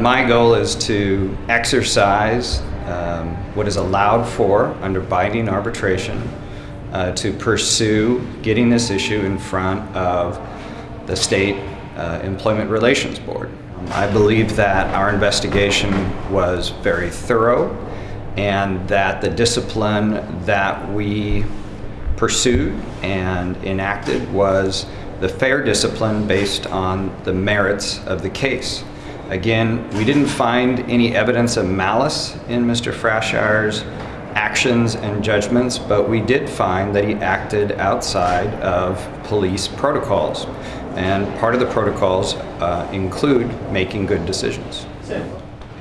my goal is to exercise um, what is allowed for under binding arbitration uh, to pursue getting this issue in front of the state uh, employment relations board. Um, I believe that our investigation was very thorough and that the discipline that we pursued and enacted was the fair discipline based on the merits of the case. Again, we didn't find any evidence of malice in Mr. Frashour's actions and judgments, but we did find that he acted outside of police protocols. And part of the protocols uh, include making good decisions.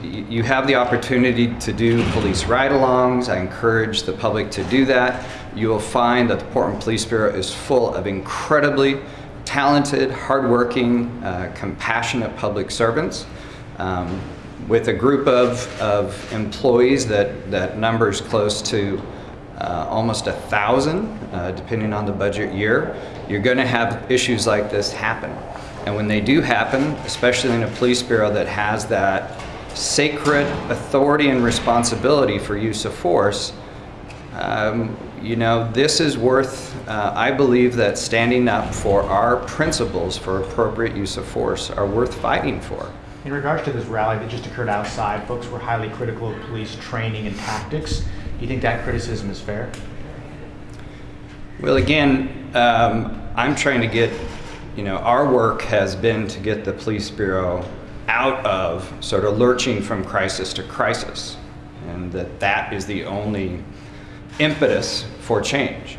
You have the opportunity to do police ride-alongs. I encourage the public to do that. You will find that the Portland Police Bureau is full of incredibly talented, hardworking, uh, compassionate public servants um, with a group of, of employees that, that numbers close to uh, almost a thousand, uh, depending on the budget year, you're going to have issues like this happen. And when they do happen, especially in a police bureau that has that sacred authority and responsibility for use of force, um, you know, this is worth, uh, I believe that standing up for our principles for appropriate use of force are worth fighting for. In regards to this rally that just occurred outside, folks were highly critical of police training and tactics. Do you think that criticism is fair? Well, again, um, I'm trying to get, you know, our work has been to get the police bureau out of sort of lurching from crisis to crisis, and that that is the only impetus for change.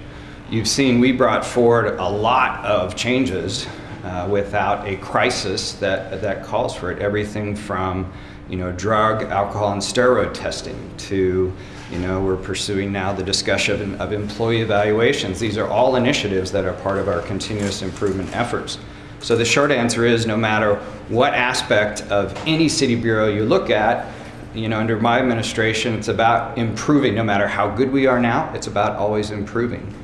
You've seen we brought forward a lot of changes uh, without a crisis that, that calls for it. Everything from you know, drug, alcohol, and steroid testing to, you know, we're pursuing now the discussion of, of employee evaluations. These are all initiatives that are part of our continuous improvement efforts. So the short answer is no matter what aspect of any city bureau you look at, you know, under my administration, it's about improving. No matter how good we are now, it's about always improving.